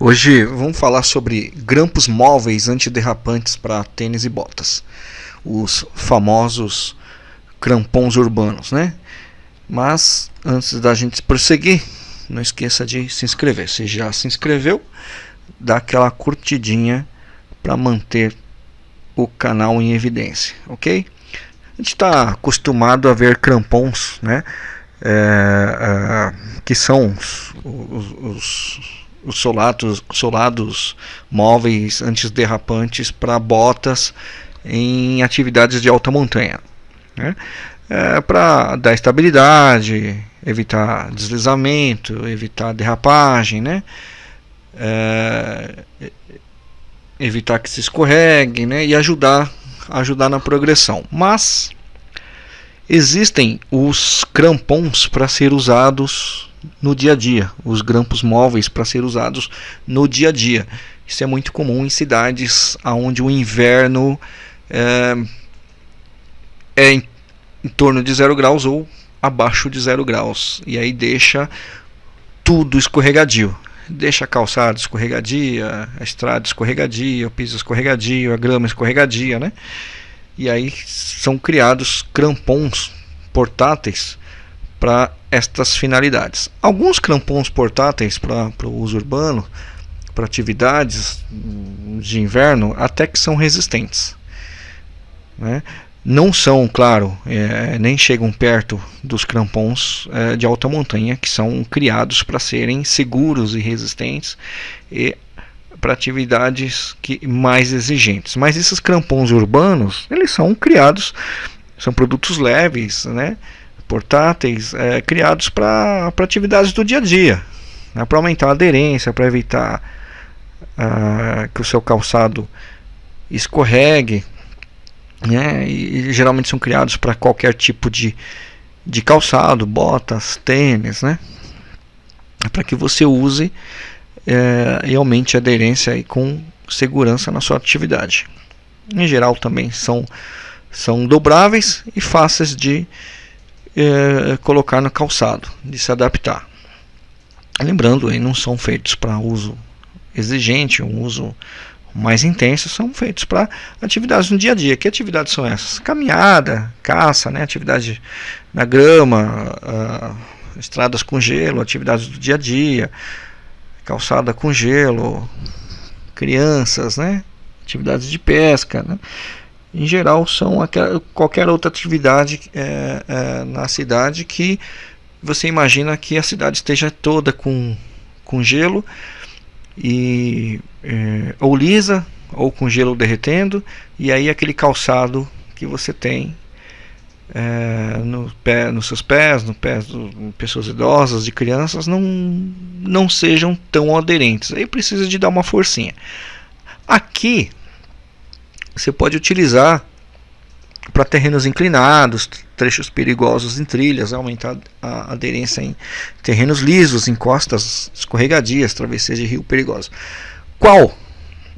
Hoje vamos falar sobre grampos móveis antiderrapantes para tênis e botas, os famosos crampons urbanos, né? Mas antes da gente prosseguir, não esqueça de se inscrever. Se já se inscreveu, dá aquela curtidinha para manter o canal em evidência, ok? A gente está acostumado a ver crampons, né? É, é, que são os, os, os os solados, solados móveis antiderrapantes para botas em atividades de alta montanha. Né? É, para dar estabilidade, evitar deslizamento, evitar derrapagem, né? É, evitar que se escorregue né? e ajudar, ajudar na progressão. Mas existem os crampons para ser usados no dia a dia, os grampos móveis para ser usados no dia a dia. Isso é muito comum em cidades onde o inverno é, é em, em torno de zero graus ou abaixo de zero graus e aí deixa tudo escorregadio. Deixa a calçada escorregadia, a estrada escorregadia, o piso escorregadio, a grama escorregadia, né? E aí são criados crampons portáteis para estas finalidades. Alguns crampons portáteis para o uso urbano, para atividades de inverno, até que são resistentes. Né? Não são, claro, é, nem chegam perto dos crampons é, de alta montanha, que são criados para serem seguros e resistentes e para atividades que, mais exigentes. Mas esses crampons urbanos, eles são criados, são produtos leves, né? Portáteis é, criados para atividades do dia a dia, né, para aumentar a aderência, para evitar uh, que o seu calçado escorregue, né, e, e geralmente são criados para qualquer tipo de, de calçado, botas, tênis, né, para que você use é, e aumente a aderência e com segurança na sua atividade. Em geral também são, são dobráveis e fáceis de é, colocar no calçado, de se adaptar. Lembrando, aí não são feitos para uso exigente, um uso mais intenso, são feitos para atividades no dia a dia. Que atividades são essas? Caminhada, caça, né? atividade na grama, uh, estradas com gelo, atividades do dia a dia, calçada com gelo, crianças, né? atividades de pesca. Né? Em geral são aquela, qualquer outra atividade é, é, na cidade que você imagina que a cidade esteja toda com, com gelo e é, ou lisa ou com gelo derretendo e aí aquele calçado que você tem é, no pé, nos seus pés, no pé de pessoas idosas, de crianças, não, não sejam tão aderentes. Aí precisa de dar uma forcinha. Aqui você pode utilizar para terrenos inclinados, trechos perigosos em trilhas, aumentar a aderência em terrenos lisos, em costas escorregadias, travessias de rio perigosos. Qual,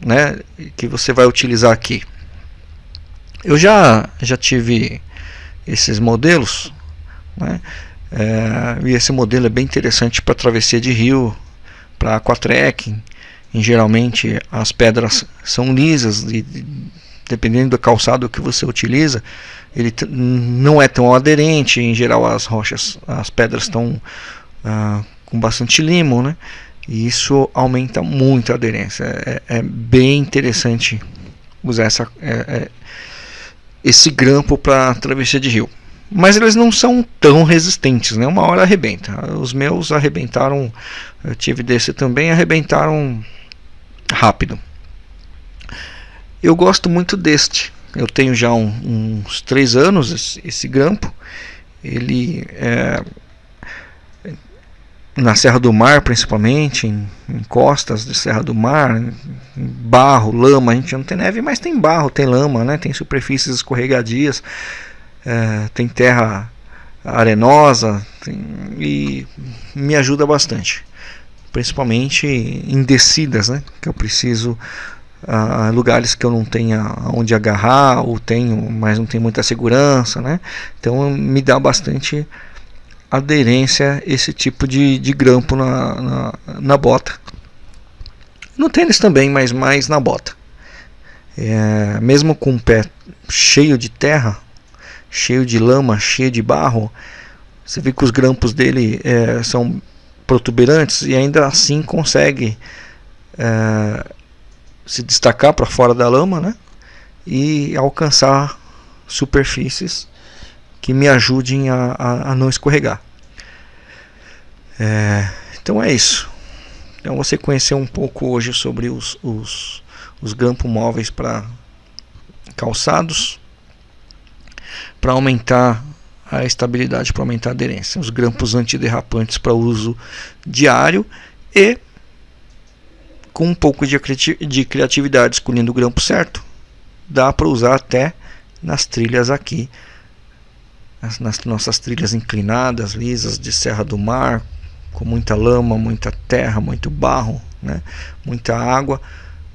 né, que você vai utilizar aqui? Eu já já tive esses modelos, né, é, e esse modelo é bem interessante para travessia de rio, para aquatrekking. Geralmente as pedras são lisas e dependendo do calçado que você utiliza, ele não é tão aderente. Em geral, as rochas, as pedras estão ah, com bastante limo, né? E isso aumenta muito a aderência. É, é bem interessante usar essa, é, é, esse grampo para travessia de rio. Mas eles não são tão resistentes, né? Uma hora arrebenta. Os meus arrebentaram, eu tive desse também, arrebentaram rápido. Eu gosto muito deste. Eu tenho já um, uns três anos esse, esse grampo. Ele é na Serra do Mar, principalmente, em, em, costas de Serra do Mar, barro, lama. A gente não tem neve, mas tem barro, tem lama, né? tem superfícies escorregadias, é, tem terra arenosa tem, e me ajuda bastante, principalmente em descidas, né? que eu preciso lugares que eu não tenha onde agarrar ou tenho, mas não tem muita segurança, né? Então me dá bastante aderência esse tipo de, de grampo na, na, na bota. No tênis também, mas mais na bota. É, mesmo com o pé cheio de terra, cheio de lama, cheio de barro, você vê que os grampos dele é, são protuberantes e ainda assim consegue é, se destacar para fora da lama né? e alcançar superfícies que me ajudem a, a, a não escorregar. É, então é isso. Então você conheceu um pouco hoje sobre os, os, os grampos móveis para calçados para aumentar a estabilidade, para aumentar a aderência. Os grampos antiderrapantes para uso diário e com um pouco de criatividade escolhendo o grampo certo, dá para usar até nas trilhas aqui, nas nossas trilhas inclinadas, lisas de Serra do Mar, com muita lama, muita terra, muito barro, né? muita água,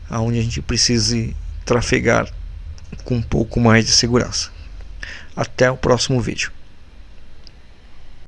aonde a gente precise trafegar com um pouco mais de segurança. Até o próximo vídeo.